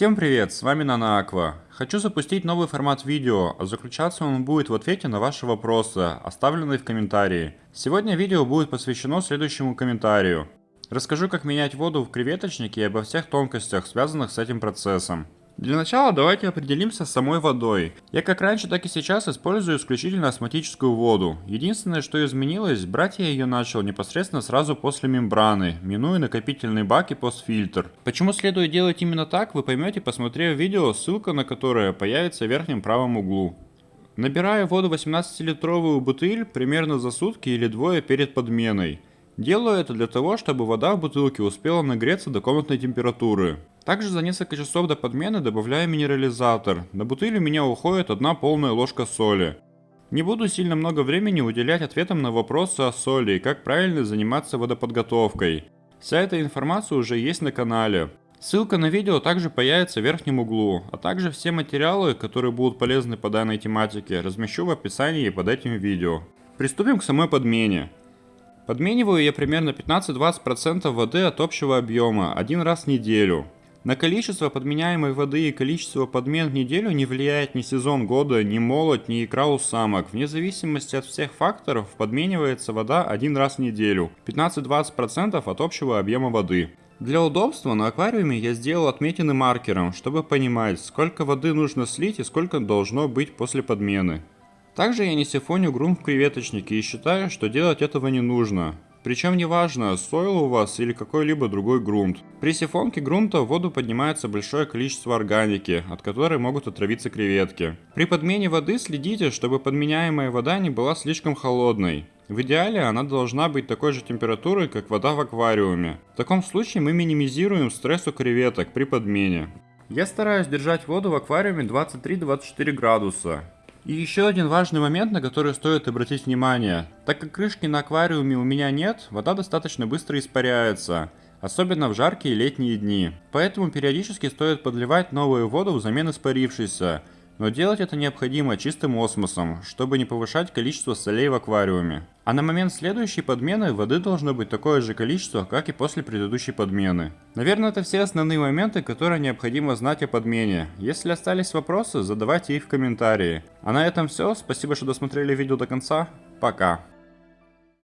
Всем привет, с вами NanoAqua. Хочу запустить новый формат видео, а заключаться он будет в ответе на ваши вопросы, оставленные в комментарии. Сегодня видео будет посвящено следующему комментарию. Расскажу, как менять воду в креветочнике и обо всех тонкостях, связанных с этим процессом. Для начала давайте определимся с самой водой. Я как раньше, так и сейчас использую исключительно осмотическую воду. Единственное, что изменилось, брать я ее начал непосредственно сразу после мембраны, минуя накопительный бак и постфильтр. Почему следует делать именно так, вы поймете, посмотрев видео, ссылка на которое появится в верхнем правом углу. Набираю воду 18-литровую бутыль примерно за сутки или двое перед подменой. Делаю это для того, чтобы вода в бутылке успела нагреться до комнатной температуры. Также за несколько часов до подмены добавляю минерализатор. На бутыль у меня уходит одна полная ложка соли. Не буду сильно много времени уделять ответам на вопросы о соли и как правильно заниматься водоподготовкой. Вся эта информация уже есть на канале. Ссылка на видео также появится в верхнем углу, а также все материалы, которые будут полезны по данной тематике, размещу в описании под этим видео. Приступим к самой подмене. Подмениваю я примерно 15-20% воды от общего объема один раз в неделю. На количество подменяемой воды и количество подмен в неделю не влияет ни сезон года, ни молот, ни икра у самок. Вне зависимости от всех факторов подменивается вода один раз в неделю, 15-20% от общего объема воды. Для удобства на аквариуме я сделал отметины маркером, чтобы понимать, сколько воды нужно слить и сколько должно быть после подмены. Также я не сифоню грунт в креветочнике и считаю, что делать этого не нужно. Причем неважно, сойл у вас или какой-либо другой грунт. При сифонке грунта в воду поднимается большое количество органики, от которой могут отравиться креветки. При подмене воды следите, чтобы подменяемая вода не была слишком холодной. В идеале она должна быть такой же температуры, как вода в аквариуме. В таком случае мы минимизируем стресс у креветок при подмене. Я стараюсь держать воду в аквариуме 23-24 градуса. И еще один важный момент, на который стоит обратить внимание. Так как крышки на аквариуме у меня нет, вода достаточно быстро испаряется, особенно в жаркие летние дни. Поэтому периодически стоит подливать новую воду взамен испарившейся, но делать это необходимо чистым осмосом, чтобы не повышать количество солей в аквариуме. А на момент следующей подмены воды должно быть такое же количество, как и после предыдущей подмены. Наверное, это все основные моменты, которые необходимо знать о подмене. Если остались вопросы, задавайте их в комментарии. А на этом все, спасибо, что досмотрели видео до конца, пока.